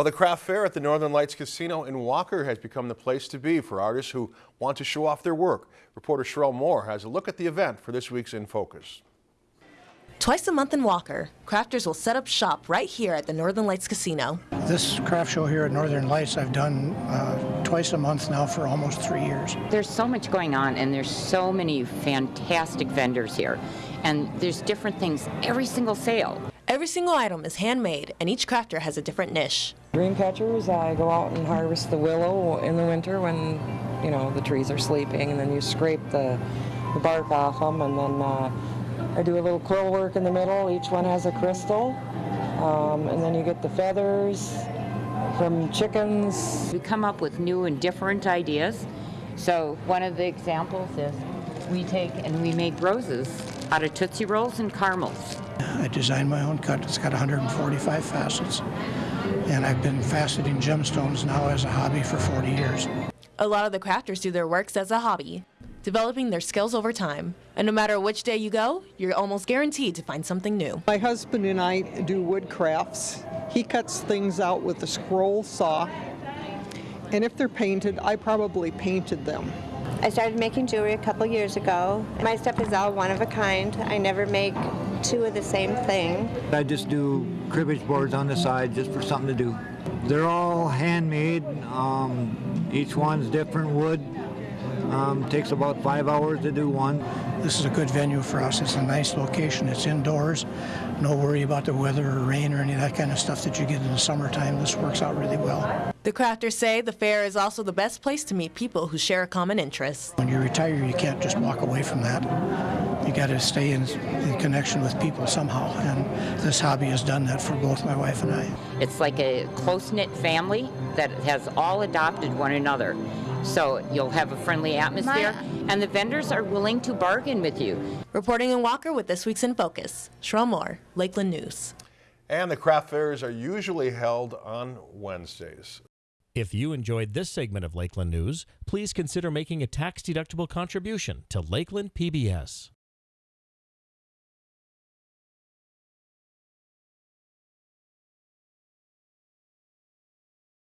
Well, the craft fair at the Northern Lights Casino in Walker has become the place to be for artists who want to show off their work. Reporter Sherelle Moore has a look at the event for this week's In Focus. Twice a month in Walker, crafters will set up shop right here at the Northern Lights Casino. This craft show here at Northern Lights I've done uh, twice a month now for almost three years. There's so much going on and there's so many fantastic vendors here. And there's different things every single sale. Every single item is handmade and each crafter has a different niche. Dream catchers, I go out and harvest the willow in the winter when, you know, the trees are sleeping and then you scrape the, the bark off them and then uh, I do a little quill work in the middle. Each one has a crystal. Um, and then you get the feathers from chickens. We come up with new and different ideas. So one of the examples is we take and we make roses out of Tootsie Rolls and caramels. I designed my own cut. It's got 145 facets. And I've been faceting gemstones now as a hobby for 40 years. A lot of the crafters do their works as a hobby, developing their skills over time. And no matter which day you go, you're almost guaranteed to find something new. My husband and I do wood crafts. He cuts things out with a scroll saw. And if they're painted, I probably painted them. I started making jewelry a couple years ago. My stuff is all one of a kind. I never make two of the same thing. I just do cribbage boards on the side just for something to do. They're all handmade. Um, each one's different wood. Um, takes about five hours to do one. This is a good venue for us. It's a nice location. It's indoors. No worry about the weather or rain or any of that kind of stuff that you get in the summertime. This works out really well. The crafters say the fair is also the best place to meet people who share a common interest. When you retire, you can't just walk away from that. You got to stay in, in connection with people somehow, and this hobby has done that for both my wife and I. It's like a close-knit family that has all adopted one another. So you'll have a friendly atmosphere, and the vendors are willing to bargain with you. Reporting in Walker with this week's In Focus, Sherelle Moore, Lakeland News. And the craft fairs are usually held on Wednesdays. If you enjoyed this segment of Lakeland News, please consider making a tax-deductible contribution to Lakeland PBS.